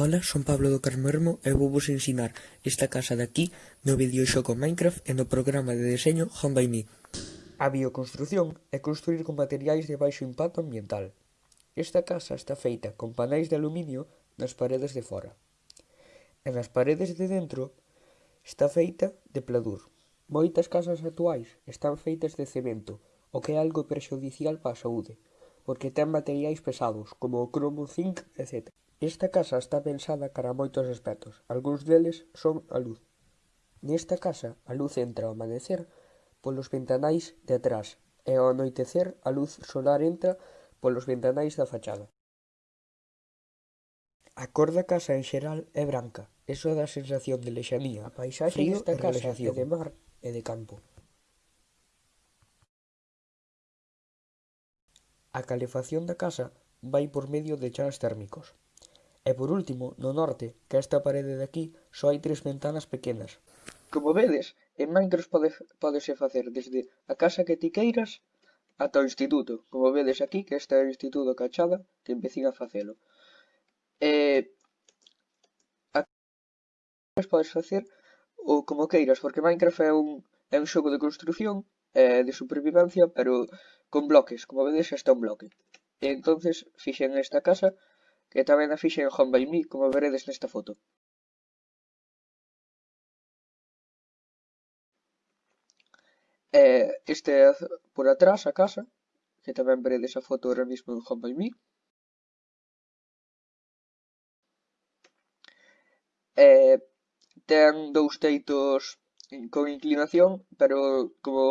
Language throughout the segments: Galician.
Ola, son Pablo do Carmermo e vou vos ensinar esta casa de aquí no videoxogo Minecraft e no programa de deseño Home by Me. A bioconstrución é construir con materiais de baixo impacto ambiental. Esta casa está feita con paneis de aluminio nas paredes de fora. E nas paredes de dentro está feita de pladur. Moitas casas actuais están feitas de cemento, o que é algo perxudicial para a saúde, porque ten materiais pesados como o cromo, zinc, etc. Esta casa está pensada cara a moitos aspectos, algúns deles son a luz. Nesta casa, a luz entra ao amanecer polos ventanais de atrás e ao anoitecer a luz solar entra polos ventanais da fachada. A cor da casa en xeral é branca, eso dá sensación de lexanía, a paisaxe frío desta casa é de mar e de campo. A calefacción da casa vai por medio de chans térmicos. E por último, no norte, que esta parede de aquí, só hai tres ventanas pequenas. Como vedes, en Minecraft pode, podese facer desde a casa que ti queiras ata o instituto. Como vedes aquí, que este é o instituto Cachada, que empecín a facelo. E... Aquí podes facer o como queiras, porque Minecraft é un, é un xogo de construción, e de supervivencia, pero con bloques. Como vedes, está un bloque. E entonces fixen esta casa que tamén a fixen en Honbaimí como veredes nesta foto. E este é por atrás a casa, que tamén veredes a foto ahora mismo en Honbaimí. E ten dous teitos con inclinación, pero como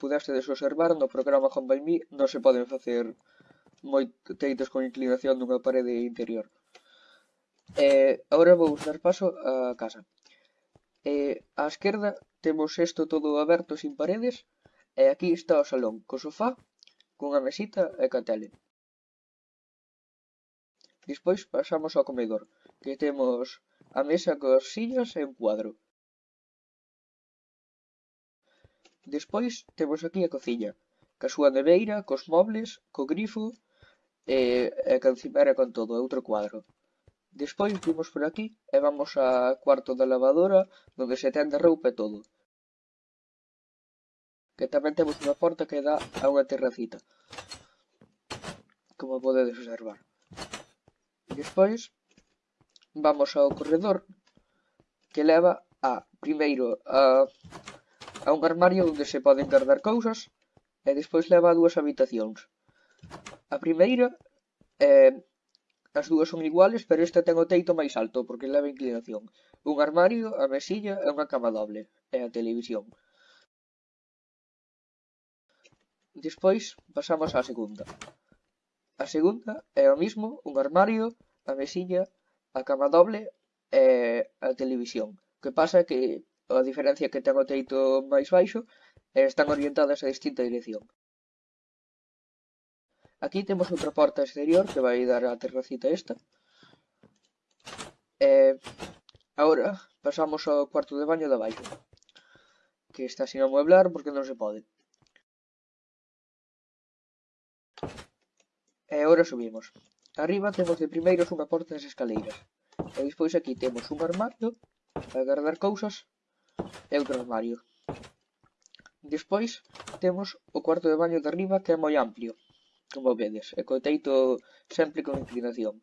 pudestes observar no programa Home by Me non se poden facer moi teitos con inclinación dunha parede interior. Eh, agora vou dar paso á casa. Eh, á esquerda temos isto todo aberto sin paredes e aquí está o salón, co sofá, cunha mesita e ca tele. Despois pasamos ao comedor, que temos a mesa cos sillas e un cuadro. Despois temos aquí a cociña, ca súa neveira, cos mobles, co grifo e, e que encima era con todo, é outro cuadro. Despois vimos por aquí e vamos a cuarto da lavadora onde se tende roupa e todo. Que tamén temos unha porta que dá a unha terracita. Como podedes observar. Despois vamos ao corredor que leva a, primeiro, a, a un armario onde se poden guardar cousas e despois leva a dúas habitacións. A primeira eh, as dúas son iguales, pero esta ten o teito máis alto porque leva inclinación. Un armario, a mesilla e unha cama doble, e a televisión. Despois pasamos á segunda. A segunda é o mismo, un armario, a mesilla, a cama doble e a televisión. O que pasa é que a diferencia que ten o teito máis baixo eh, están orientadas a distinta dirección. Aquí temos outra porta exterior que vai dar á terracita esta. E eh, agora pasamos ao cuarto de baño da baixo. Que está sin amueblar porque non se pode. E agora subimos. Arriba temos de primeiros unha porta das escaleiras. E despois aquí temos un armario para guardar cousas e outro armario. Despois temos o cuarto de baño de arriba que é moi amplio. Como vedes, e co teito sempre con inclinación.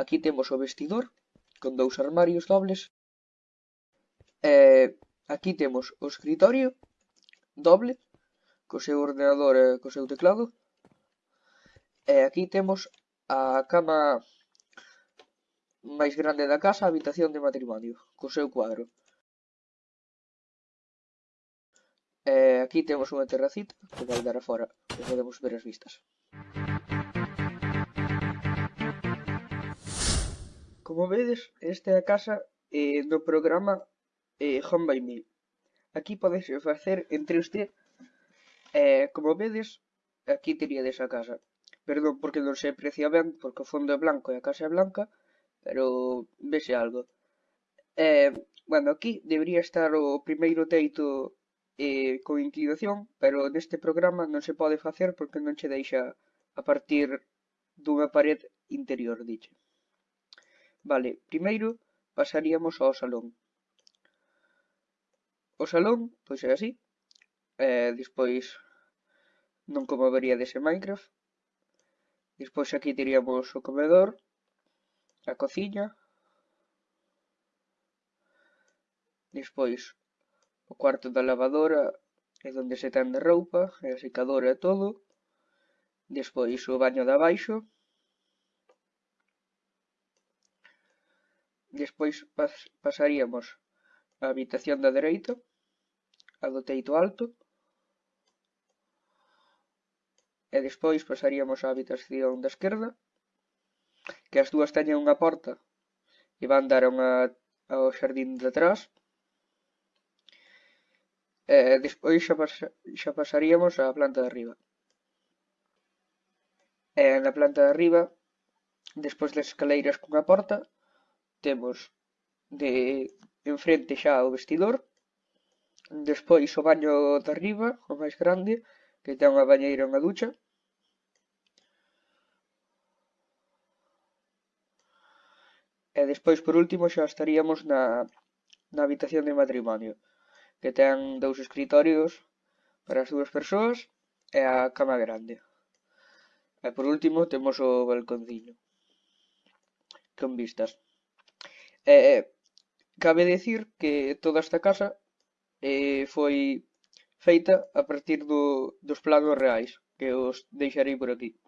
Aquí temos o vestidor, con dous armarios dobles. E aquí temos o escritorio doble, co seu ordenador e co seu teclado. E aquí temos a cama máis grande da casa, a habitación de matrimonio, co seu cuadro. Eh, aquí temos unha terracita que vai dar afora e podemos ver as vistas. Como vedes, esta é a casa eh, do programa eh, Home by Me. Aquí podes facer entre usted eh, como vedes, aquí teríades a casa. Perdón porque non se aprecia ben, porque o fondo é blanco e a casa é blanca, pero vese algo. Eh, bueno, aquí debería estar o primeiro teito eh, con inclinación, pero neste programa non se pode facer porque non che deixa a partir dunha pared interior, diche. Vale, primeiro pasaríamos ao salón. O salón, pois é así, eh, despois non como vería dese Minecraft, despois aquí teríamos o comedor, a cociña, despois O cuarto da lavadora é onde se tende roupa, e a secadora e todo. Despois o baño de abaixo. Despois pas pasaríamos a habitación da dereita, a do teito alto. E despois pasaríamos á habitación da esquerda, que as dúas teñen unha porta e van dar unha, ao xardín de atrás. Eh, e despois xa, pas, xa pasaríamos á planta de arriba. E na planta de arriba, despois das escaleiras cunha porta, temos de enfrente xa o vestidor, despois o baño de arriba, o máis grande, que ten unha bañeira e unha ducha, E despois, por último, xa estaríamos na, na habitación de matrimonio que ten dous escritorios para as dúas persoas e a cama grande. E por último temos o balconciño con vistas. E, cabe decir que toda esta casa eh, foi feita a partir do, dos planos reais que os deixarei por aquí.